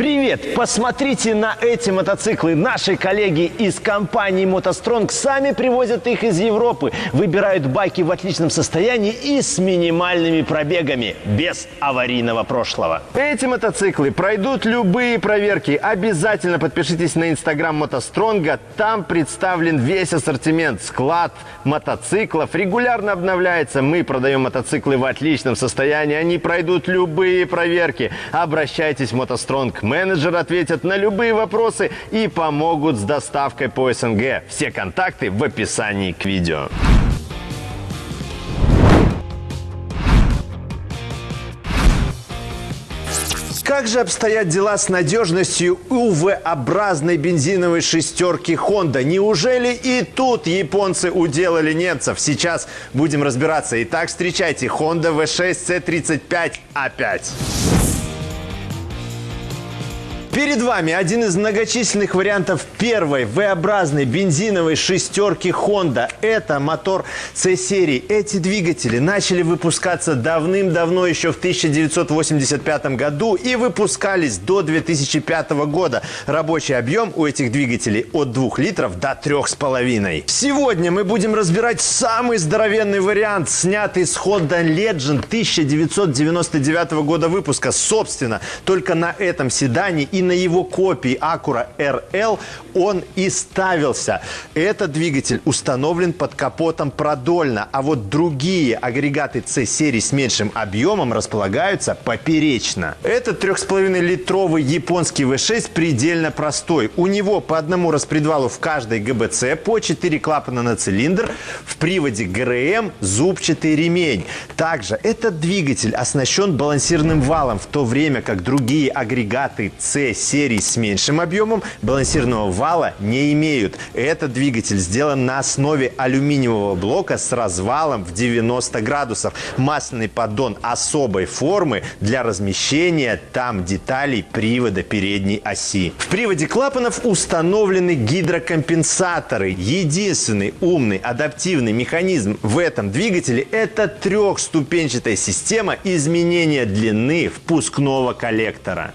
Привет! Посмотрите на эти мотоциклы. Наши коллеги из компании «МотоСтронг» сами привозят их из Европы. Выбирают байки в отличном состоянии и с минимальными пробегами, без аварийного прошлого. Эти мотоциклы пройдут любые проверки. Обязательно подпишитесь на инстаграм «МотоСтронга». Там представлен весь ассортимент. Склад мотоциклов регулярно обновляется. Мы продаем мотоциклы в отличном состоянии. Они пройдут любые проверки. Обращайтесь в «МотоСтронг». Менеджеры ответят на любые вопросы и помогут с доставкой по СНГ. Все контакты в описании к видео. Как же обстоят дела с надежностью УВ-образной бензиновой шестерки Honda? Неужели и тут японцы уделали немцев? Сейчас будем разбираться. Итак, встречайте Honda V6 C35A5. Перед вами один из многочисленных вариантов первой V-образной бензиновой шестерки Honda. Это мотор C-серии. Эти двигатели начали выпускаться давным-давно, еще в 1985 году и выпускались до 2005 года. Рабочий объем у этих двигателей от 2 литров до 3,5. Сегодня мы будем разбирать самый здоровенный вариант, снятый с Honda Legend 1999 года выпуска. Собственно, только на этом седане и на его копии Acura RL он и ставился. Этот двигатель установлен под капотом продольно, а вот другие агрегаты C-серии с меньшим объемом располагаются поперечно. Этот 3,5-литровый японский V6 предельно простой. У него по одному распредвалу в каждой ГБЦ, по 4 клапана на цилиндр, в приводе ГРМ зубчатый ремень. Также этот двигатель оснащен балансирным валом, в то время как другие агрегаты C серии с меньшим объемом балансирного вала не имеют. Этот двигатель сделан на основе алюминиевого блока с развалом в 90 градусов. Масляный поддон особой формы для размещения там деталей привода передней оси. В приводе клапанов установлены гидрокомпенсаторы. Единственный умный адаптивный механизм в этом двигателе – это трехступенчатая система изменения длины впускного коллектора.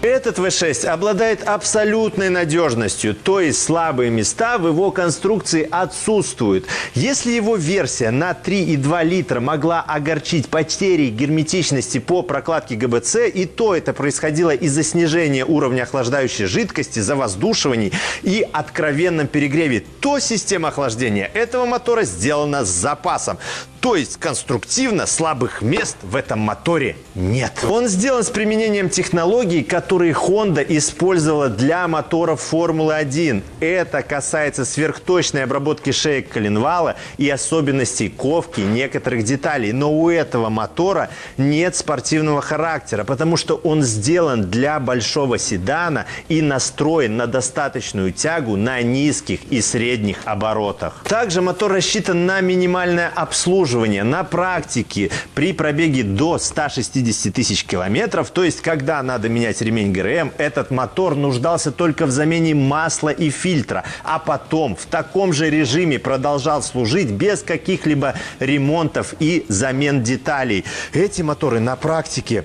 Этот V6 обладает абсолютной надежностью, то есть слабые места в его конструкции отсутствуют. Если его версия на 3,2 литра могла огорчить потерей герметичности по прокладке ГБЦ, и то это происходило из-за снижения уровня охлаждающей жидкости, завоздушиваний и откровенном перегреве, то система охлаждения этого мотора сделана с запасом. То есть конструктивно слабых мест в этом моторе нет. Он сделан с применением технологий, которые Honda использовала для моторов Формулы-1. Это касается сверхточной обработки шеек коленвала и особенностей ковки некоторых деталей. Но у этого мотора нет спортивного характера, потому что он сделан для большого седана и настроен на достаточную тягу на низких и средних оборотах. Также мотор рассчитан на минимальное обслуживание обслуживания на практике при пробеге до 160 тысяч километров, то есть когда надо менять ремень ГРМ, этот мотор нуждался только в замене масла и фильтра, а потом в таком же режиме продолжал служить без каких-либо ремонтов и замен деталей. Эти моторы на практике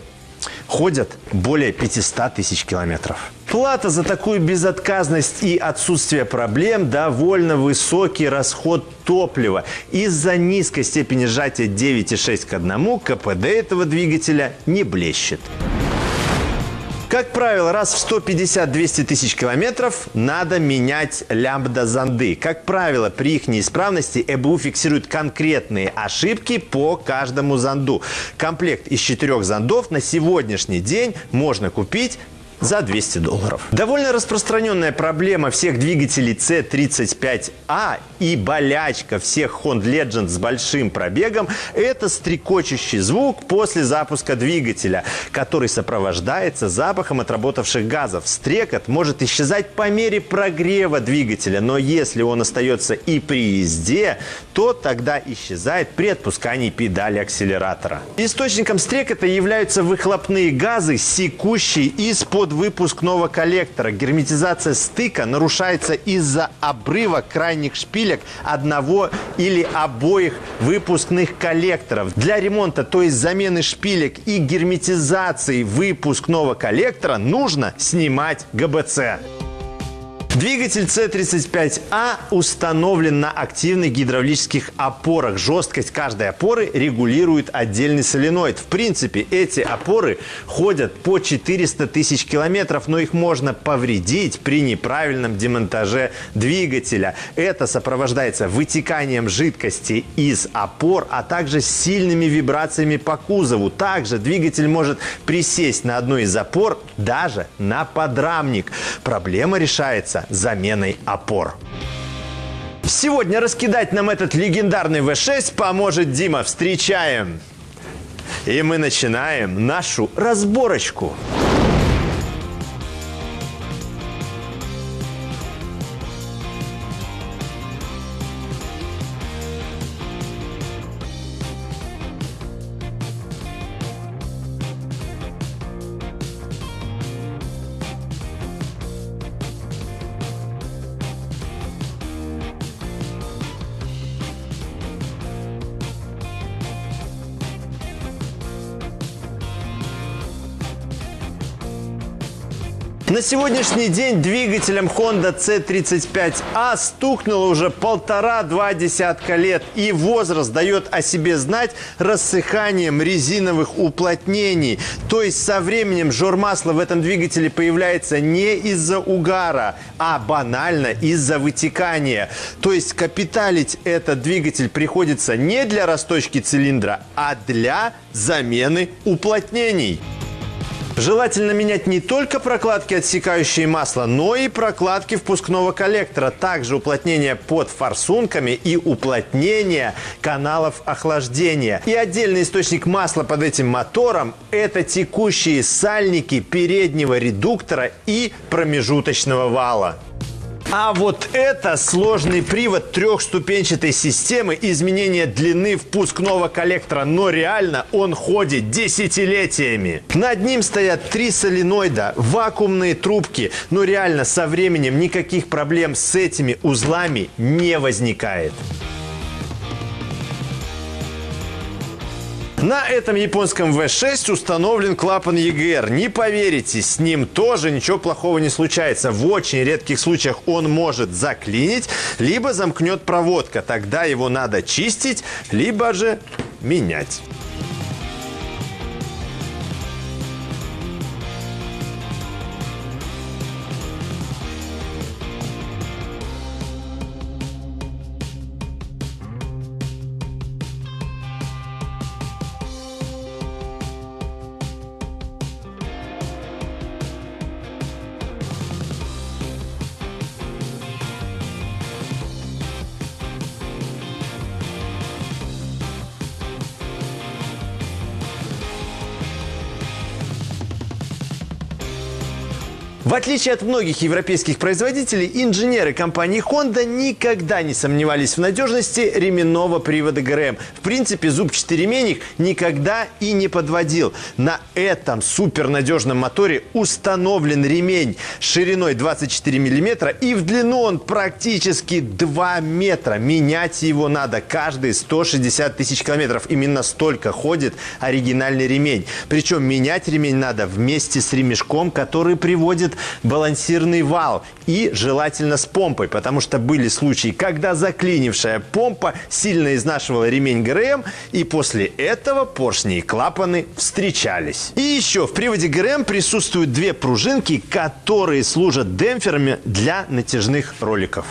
ходят более 500 тысяч километров. Плата за такую безотказность и отсутствие проблем – довольно высокий расход топлива. Из-за низкой степени сжатия 9,6 к 1 КПД этого двигателя не блещет. Как правило, раз в 150-200 тысяч километров надо менять лямбда-зонды. Как правило, при их неисправности ЭБУ фиксирует конкретные ошибки по каждому зонду. Комплект из четырех зондов на сегодняшний день можно купить за 200 долларов. Довольно распространенная проблема всех двигателей C35A и болячка всех Honda Legend с большим пробегом – это стрекочущий звук после запуска двигателя, который сопровождается запахом отработавших газов. Стрекот может исчезать по мере прогрева двигателя, но если он остается и при езде, то тогда исчезает при отпускании педали акселератора. Источником стрекота являются выхлопные газы, секущие из-под выпускного коллектора. Герметизация стыка нарушается из-за обрыва крайних шпилек одного или обоих выпускных коллекторов. Для ремонта, то есть замены шпилек и герметизации выпускного коллектора нужно снимать ГБЦ. Двигатель C35A установлен на активных гидравлических опорах. Жесткость каждой опоры регулирует отдельный соленоид. В принципе, эти опоры ходят по 400 тысяч километров, но их можно повредить при неправильном демонтаже двигателя. Это сопровождается вытеканием жидкости из опор, а также сильными вибрациями по кузову. Также двигатель может присесть на одну из опор, даже на подрамник. Проблема решается заменой опор. Сегодня раскидать нам этот легендарный V6 поможет Дима. Встречаем! И мы начинаем нашу разборочку. На сегодняшний день двигателем Honda C35A стукнуло уже полтора-два десятка лет. И возраст дает о себе знать рассыханием резиновых уплотнений. То есть со временем жор масла в этом двигателе появляется не из-за угара, а банально из-за вытекания. То есть капиталить этот двигатель приходится не для расточки цилиндра, а для замены уплотнений. Желательно менять не только прокладки, отсекающие масло, но и прокладки впускного коллектора. Также уплотнение под форсунками и уплотнение каналов охлаждения. И отдельный источник масла под этим мотором – это текущие сальники переднего редуктора и промежуточного вала. А вот это сложный привод трехступенчатой системы изменения длины впускного коллектора. Но реально он ходит десятилетиями. Над ним стоят три соленоида, вакуумные трубки. Но реально со временем никаких проблем с этими узлами не возникает. На этом японском V6 установлен клапан EGR. Не поверите, с ним тоже ничего плохого не случается. В очень редких случаях он может заклинить, либо замкнет проводка. Тогда его надо чистить, либо же менять. В отличие от многих европейских производителей, инженеры компании Honda никогда не сомневались в надежности ременного привода ГРМ. В принципе, зубчатый ремень их никогда и не подводил. На этом супернадежном моторе установлен ремень шириной 24 миллиметра и в длину он практически 2 метра. Менять его надо каждые 160 тысяч километров. Именно столько ходит оригинальный ремень. Причем менять ремень надо вместе с ремешком, который приводит балансирный вал и желательно с помпой, потому что были случаи, когда заклинившая помпа сильно изнашивала ремень ГРМ, и после этого поршни и клапаны встречались. И еще в приводе ГРМ присутствуют две пружинки, которые служат демпферами для натяжных роликов.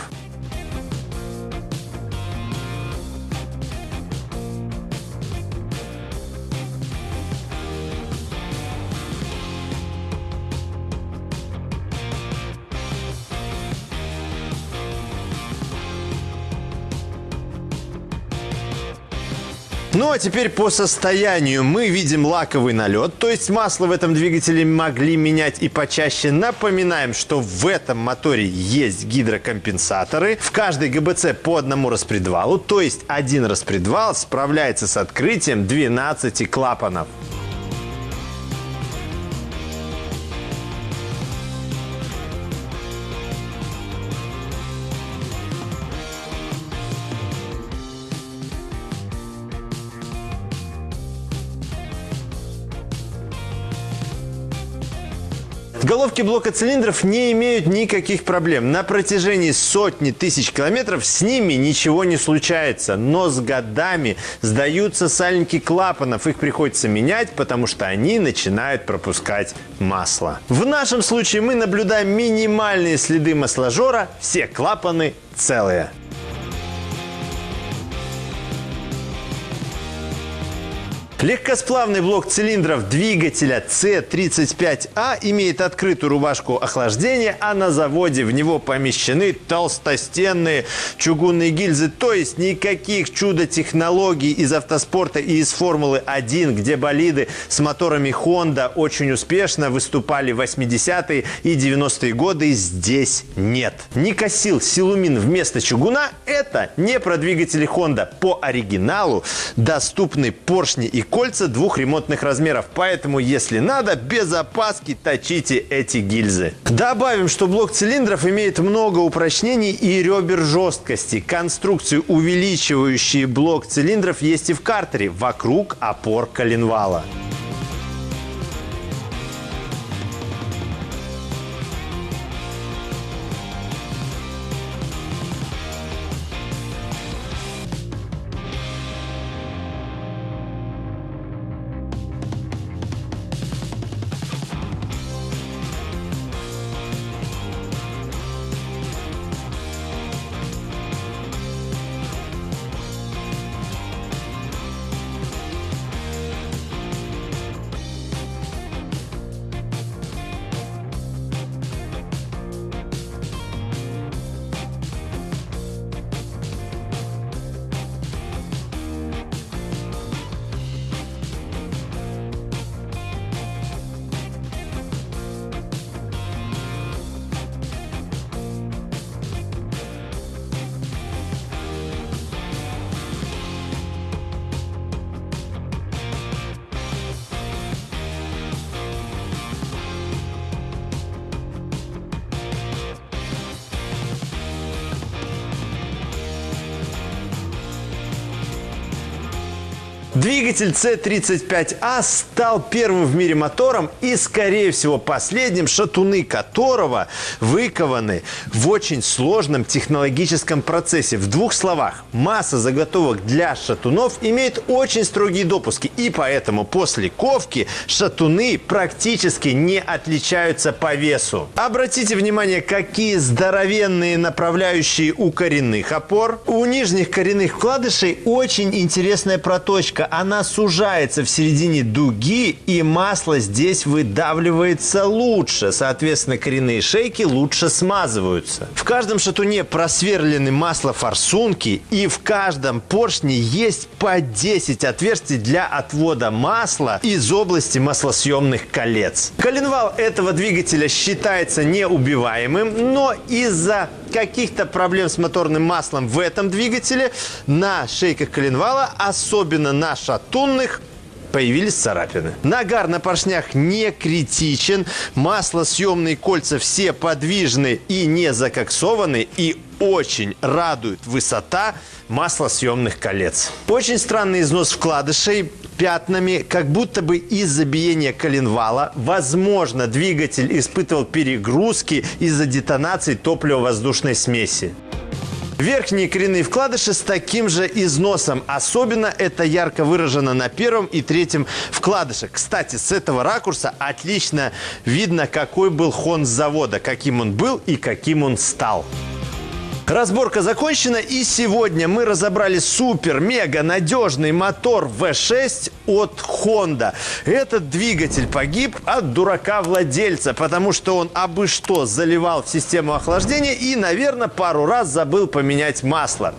Ну а теперь по состоянию мы видим лаковый налет, то есть масло в этом двигателе могли менять и почаще. Напоминаем, что в этом моторе есть гидрокомпенсаторы. В каждой ГБЦ по одному распредвалу, то есть один распредвал справляется с открытием 12 клапанов. Головки блока цилиндров не имеют никаких проблем. На протяжении сотни тысяч километров с ними ничего не случается. Но с годами сдаются сальники клапанов. Их приходится менять, потому что они начинают пропускать масло. В нашем случае мы наблюдаем минимальные следы масложора. Все клапаны целые. Легкосплавный блок цилиндров двигателя C35A имеет открытую рубашку охлаждения, а на заводе в него помещены толстостенные чугунные гильзы. То есть никаких чудо-технологий из автоспорта и из Формулы-1, где болиды с моторами Honda очень успешно выступали в 80-е и 90-е годы, здесь нет. Никосил Силумин вместо чугуна – это не про двигатели Honda. По оригиналу доступны поршни и кольца двух ремонтных размеров. Поэтому, если надо, без опаски точите эти гильзы. Добавим, что блок цилиндров имеет много упрочнений и ребер жесткости. Конструкции, увеличивающие блок цилиндров, есть и в картере вокруг опор коленвала. Двигатель C35A стал первым в мире мотором и, скорее всего, последним, шатуны которого выкованы в очень сложном технологическом процессе. В двух словах, масса заготовок для шатунов имеет очень строгие допуски, и поэтому после ковки шатуны практически не отличаются по весу. Обратите внимание, какие здоровенные направляющие у коренных опор. У нижних коренных вкладышей очень интересная проточка она сужается в середине дуги, и масло здесь выдавливается лучше. Соответственно, коренные шейки лучше смазываются. В каждом шатуне просверлены маслофорсунки, и в каждом поршне есть по 10 отверстий для отвода масла из области маслосъемных колец. Коленвал этого двигателя считается неубиваемым, но из-за каких-то проблем с моторным маслом в этом двигателе на шейках коленвала, особенно на шатунных, появились царапины. Нагар на поршнях не критичен, маслосъемные кольца все подвижны и не закоксованы, и очень радует высота маслосъемных колец. Очень странный износ вкладышей пятнами, как будто бы из-за биения коленвала. Возможно, двигатель испытывал перегрузки из-за детонации топливо-воздушной смеси. Верхние коренные вкладыши с таким же износом. Особенно это ярко выражено на первом и третьем вкладыше. Кстати, с этого ракурса отлично видно, какой был хон с завода, каким он был и каким он стал. Разборка закончена и сегодня мы разобрали супер-мега надежный мотор V6 от Honda. Этот двигатель погиб от дурака-владельца, потому что он абы что заливал в систему охлаждения и, наверное, пару раз забыл поменять масло.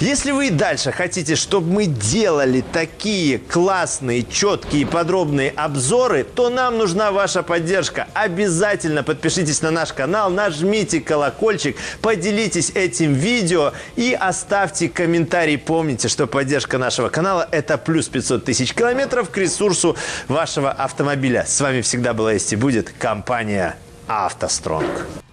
Если вы и дальше хотите, чтобы мы делали такие классные, четкие, подробные обзоры, то нам нужна ваша поддержка. Обязательно подпишитесь на наш канал, нажмите колокольчик, поделитесь этим этим видео и оставьте комментарий. Помните, что поддержка нашего канала – это плюс 500 тысяч километров к ресурсу вашего автомобиля. С вами всегда была есть и будет компания «АвтоСтронг».